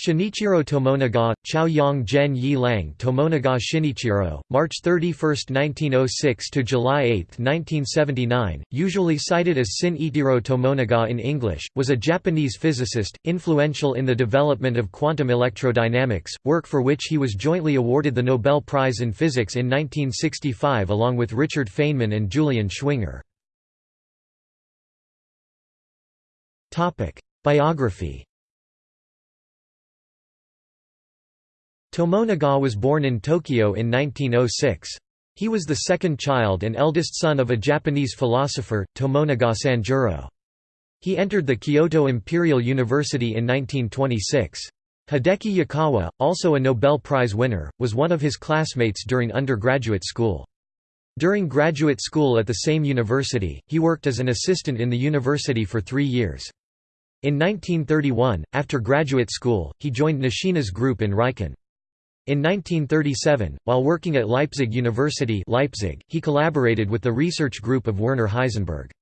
Shinichiro Tomonaga, Chaoyang Zhen Yi Lang Tomonaga Shinichiro, March 31, 1906 to July 8, 1979, usually cited as Sin Ichiro Tomonaga in English, was a Japanese physicist, influential in the development of quantum electrodynamics, work for which he was jointly awarded the Nobel Prize in Physics in 1965 along with Richard Feynman and Julian Schwinger. Biography Tomonaga was born in Tokyo in 1906. He was the second child and eldest son of a Japanese philosopher, Tomonaga Sanjuro. He entered the Kyoto Imperial University in 1926. Hideki Yukawa, also a Nobel Prize winner, was one of his classmates during undergraduate school. During graduate school at the same university, he worked as an assistant in the university for three years. In 1931, after graduate school, he joined Nishina's group in Riken. In 1937, while working at Leipzig University Leipzig, he collaborated with the research group of Werner Heisenberg.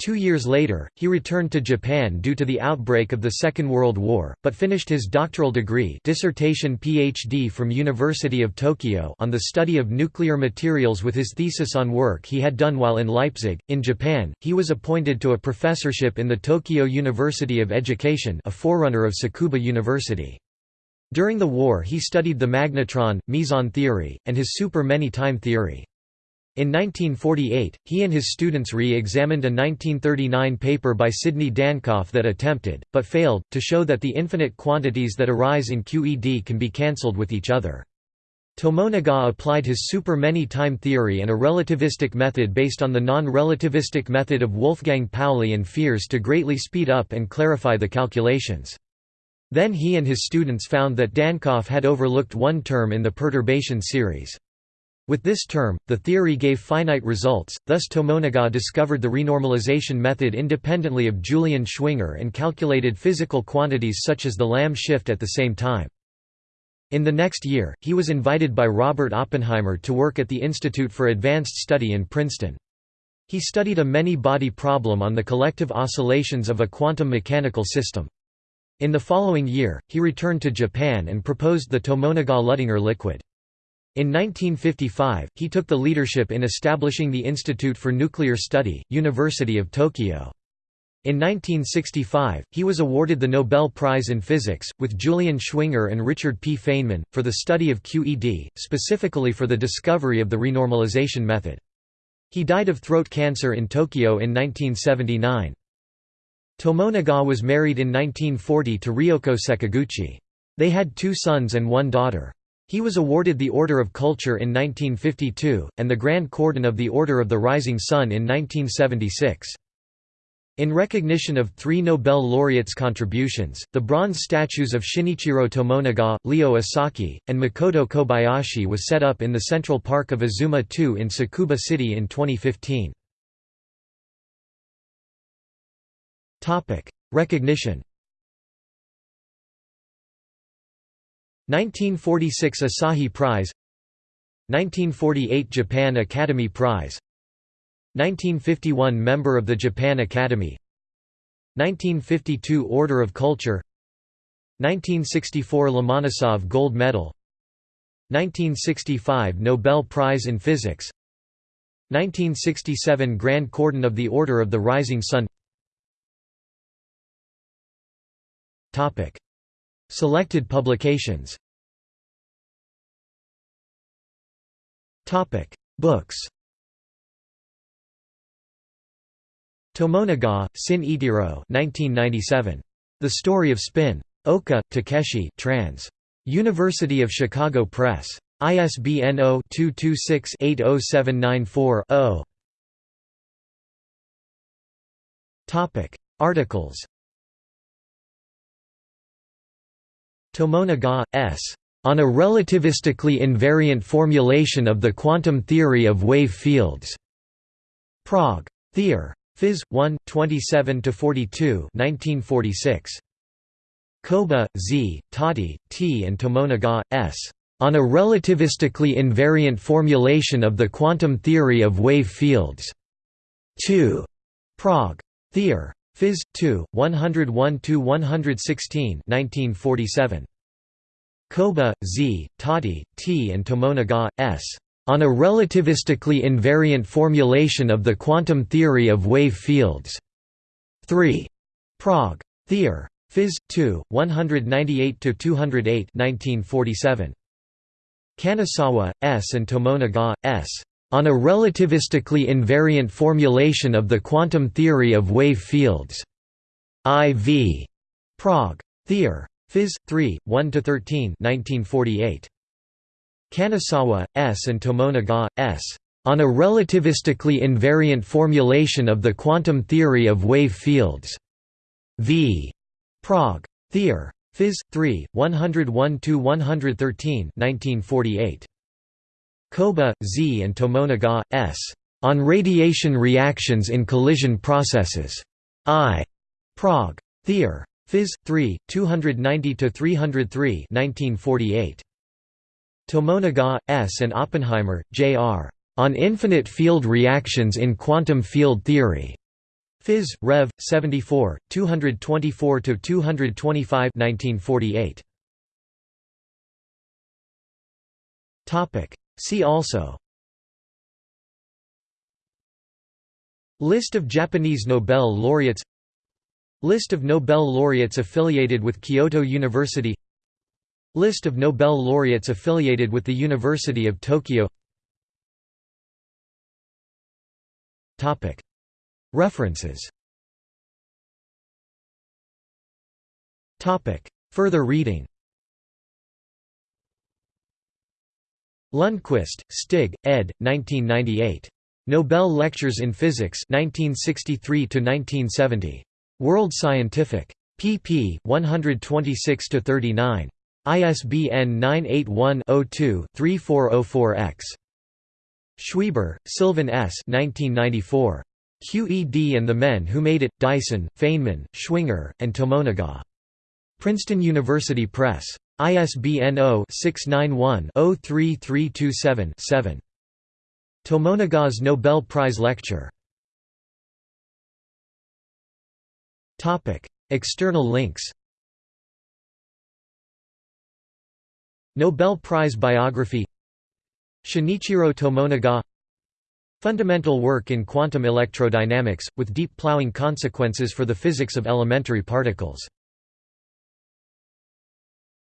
Two years later, he returned to Japan due to the outbreak of the Second World War, but finished his doctoral degree dissertation PhD from University of Tokyo on the study of nuclear materials with his thesis on work he had done while in Leipzig. In Japan, he was appointed to a professorship in the Tokyo University of Education a forerunner of Tsukuba University. During the war he studied the magnetron, meson theory, and his super-many-time theory. In 1948, he and his students re-examined a 1939 paper by Sidney Dancoff that attempted, but failed, to show that the infinite quantities that arise in QED can be cancelled with each other. Tomonaga applied his super-many-time theory and a relativistic method based on the non-relativistic method of Wolfgang Pauli and Fierz to greatly speed up and clarify the calculations. Then he and his students found that Dancoff had overlooked one term in the perturbation series. With this term, the theory gave finite results, thus Tomonaga discovered the renormalization method independently of Julian Schwinger and calculated physical quantities such as the Lamb shift at the same time. In the next year, he was invited by Robert Oppenheimer to work at the Institute for Advanced Study in Princeton. He studied a many-body problem on the collective oscillations of a quantum mechanical system. In the following year, he returned to Japan and proposed the Tomonaga-Luttinger liquid. In 1955, he took the leadership in establishing the Institute for Nuclear Study, University of Tokyo. In 1965, he was awarded the Nobel Prize in Physics, with Julian Schwinger and Richard P. Feynman, for the study of QED, specifically for the discovery of the renormalization method. He died of throat cancer in Tokyo in 1979. Tomonaga was married in 1940 to Ryoko Sekiguchi. They had two sons and one daughter. He was awarded the Order of Culture in 1952, and the Grand Cordon of the Order of the Rising Sun in 1976. In recognition of three Nobel laureates' contributions, the bronze statues of Shinichiro Tomonaga, Leo Esaki, and Makoto Kobayashi was set up in the Central Park of Azuma 2 in Tsukuba City in 2015. Topic: Recognition. 1946 Asahi Prize 1948 Japan Academy Prize 1951 Member of the Japan Academy 1952 Order of Culture 1964 Lomonosov Gold Medal 1965 Nobel Prize in Physics 1967 Grand Cordon of the Order of the Rising Sun Topic. Selected publications Topic. Books Tomonaga, Sin Itiro 1997. The Story of Spin. Oka, Takeshi trans. University of Chicago Press. ISBN 0-226-80794-0 Articles Tomonaga, S. On a relativistically invariant formulation of the quantum theory of wave fields. Prague. Theor. Phys. 1, 27–42 1946. Koba, Z, Tati, T. and Tomonaga, S. On a relativistically invariant formulation of the quantum theory of wave fields. 2. Prague. Theor. Phys. 2, 101–116 1947. Koba, Z, Tati, T. and Tomonaga, S. On a relativistically invariant formulation of the quantum theory of wave fields. 3. Prague. Theor. Phys. 2, 198–208 1947. Kanazawa, S. and Tomonaga, S. On a relativistically invariant formulation of the quantum theory of wave fields. IV. Prague. Theor. Phys. 3, 1–13 1948. Kanazawa, S. and Tomonaga, S. On a relativistically invariant formulation of the quantum theory of wave fields. V. Prague. Theor. Phys. 3, 101–113 1948. Koba, Z. and Tomonaga, S. On Radiation Reactions in Collision Processes. I. Prague. Theor. Phys. 3, 290–303 1948. Tomonaga, S. and Oppenheimer, J.R. On Infinite Field Reactions in Quantum Field Theory. Phys. Rev. 74, 224–225 1948. See also List of Japanese Nobel laureates List of Nobel laureates affiliated with Kyoto University List of Nobel laureates affiliated with the University of Tokyo References Further reading Lundqvist, Stig, ed. 1998. Nobel Lectures in Physics 1963–1970. World Scientific. pp. 126–39. ISBN 981-02-3404-X. Schweber, Sylvan S. 1994. QED and the Men Who Made It, Dyson, Feynman, Schwinger, and Tomonaga. Princeton University Press. ISBN 0-691-03327-7. Tomonaga's Nobel Prize Lecture. External links. Nobel Prize Biography. Shinichiro Tomonaga. Fundamental work in quantum electrodynamics, with deep plowing consequences for the physics of elementary particles